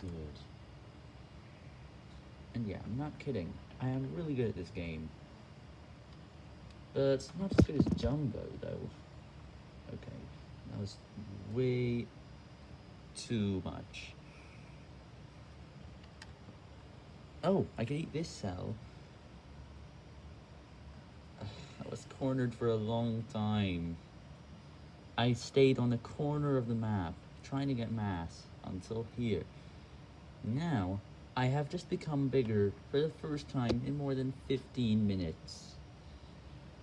good. And yeah, I'm not kidding. I am really good at this game. But not as good as Jumbo, though. Okay, that was way too much. Oh, I can eat this cell. I was cornered for a long time. I stayed on the corner of the map, trying to get mass, until here. Now, I have just become bigger for the first time in more than 15 minutes.